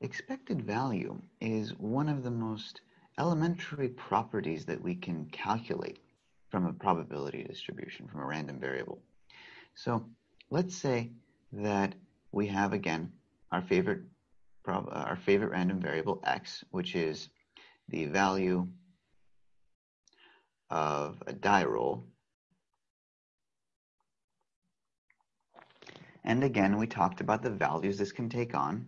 Expected value is one of the most elementary properties that we can calculate from a probability distribution, from a random variable. So let's say that we have, again, our favorite, our favorite random variable x, which is the value of a die roll. And again, we talked about the values this can take on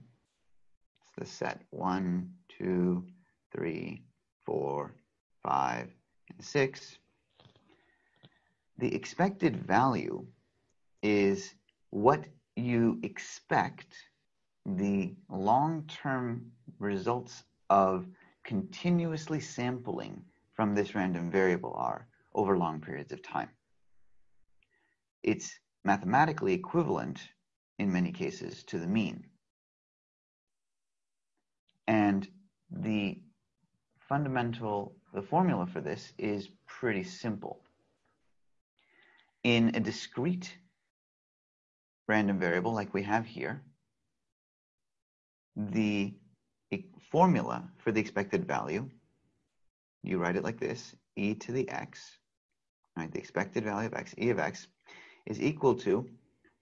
the set one, two, three, four, five, and six. The expected value is what you expect the long-term results of continuously sampling from this random variable are over long periods of time. It's mathematically equivalent in many cases to the mean. And the fundamental, the formula for this is pretty simple. In a discrete random variable like we have here, the formula for the expected value, you write it like this, e to the x, right, the expected value of x, e of x, is equal to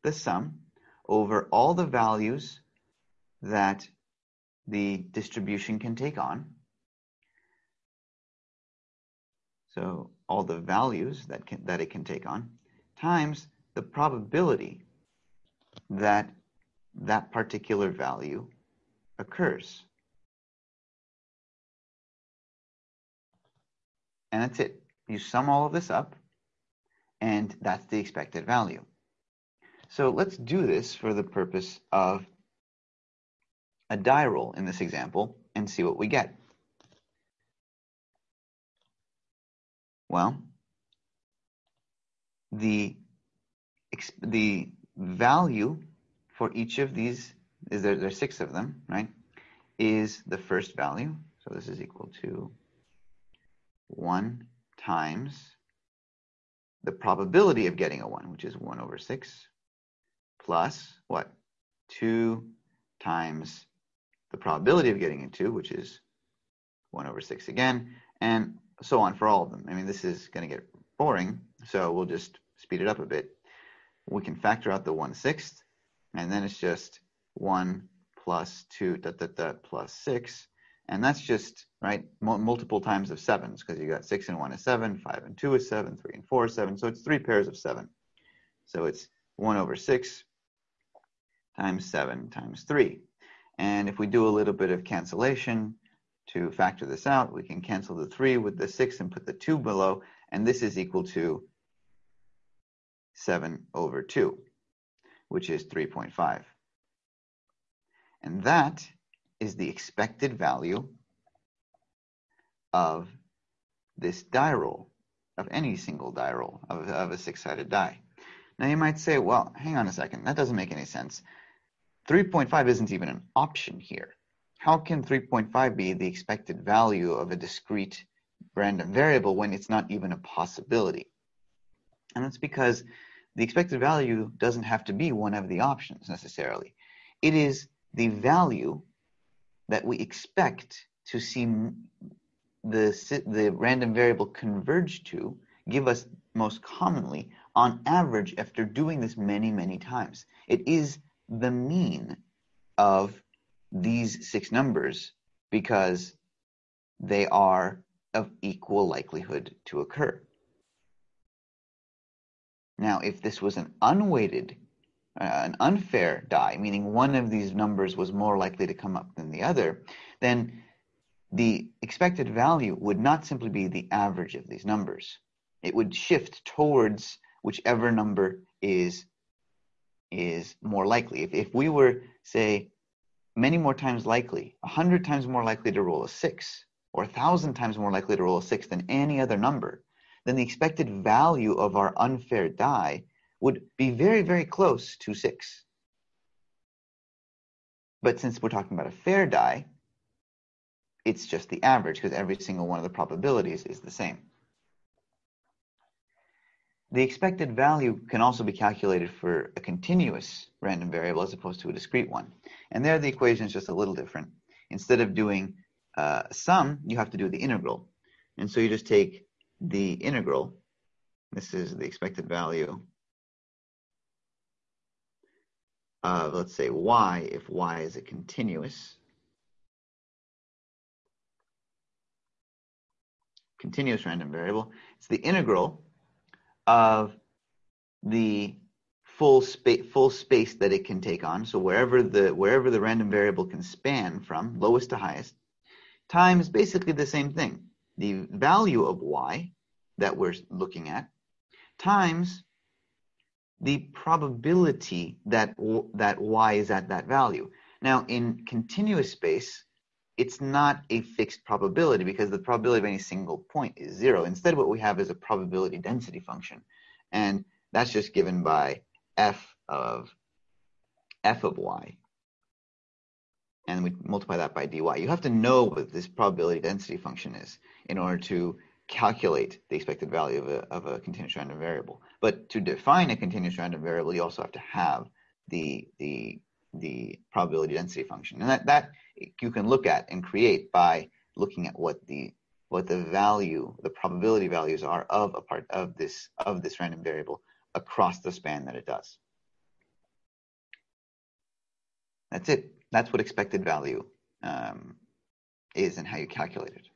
the sum over all the values that the distribution can take on. So all the values that, can, that it can take on times the probability that that particular value occurs. And that's it. You sum all of this up, and that's the expected value. So let's do this for the purpose of a die roll in this example and see what we get. Well, the, the value for each of these, is there, there are six of them, right, is the first value. So this is equal to 1 times the probability of getting a 1, which is 1 over 6, plus what? 2 times the probability of getting 2, which is 1 over 6 again, and so on for all of them. I mean, this is going to get boring, so we'll just speed it up a bit. We can factor out the 1 sixth, and then it's just 1 plus 2 dot, dot, dot, plus 6, and that's just, right, multiple times of 7s, because you got 6 and 1 is 7, 5 and 2 is 7, 3 and 4 is 7, so it's three pairs of 7. So it's 1 over 6 times 7 times 3. And if we do a little bit of cancellation to factor this out, we can cancel the 3 with the 6 and put the 2 below, and this is equal to 7 over 2, which is 3.5. And that is the expected value of this die roll, of any single die roll, of, of a six-sided die. Now you might say, well, hang on a second, that doesn't make any sense. 3.5 isn't even an option here. How can 3.5 be the expected value of a discrete random variable when it's not even a possibility? And that's because the expected value doesn't have to be one of the options necessarily. It is the value that we expect to see the, the random variable converge to give us most commonly on average after doing this many, many times. It is the mean of these six numbers because they are of equal likelihood to occur. Now, if this was an unweighted, uh, an unfair die, meaning one of these numbers was more likely to come up than the other, then the expected value would not simply be the average of these numbers. It would shift towards whichever number is is more likely. If, if we were, say, many more times likely, 100 times more likely to roll a 6, or 1,000 times more likely to roll a 6 than any other number, then the expected value of our unfair die would be very, very close to 6. But since we're talking about a fair die, it's just the average because every single one of the probabilities is the same. The expected value can also be calculated for a continuous random variable as opposed to a discrete one. And there the equation is just a little different. Instead of doing uh, sum, you have to do the integral. And so you just take the integral. This is the expected value of, let's say, y, if y is a continuous. Continuous random variable. It's the integral of the full space full space that it can take on. So wherever the wherever the random variable can span from lowest to highest times basically the same thing. The value of y that we're looking at times the probability that that y is at that value. Now in continuous space it's not a fixed probability because the probability of any single point is zero. Instead, what we have is a probability density function. And that's just given by f of f of y. And we multiply that by dy. You have to know what this probability density function is in order to calculate the expected value of a, of a continuous random variable. But to define a continuous random variable, you also have to have the, the, the probability density function. And that, that you can look at and create by looking at what the what the value, the probability values are of a part of this of this random variable across the span that it does. That's it. That's what expected value um, is and how you calculate it.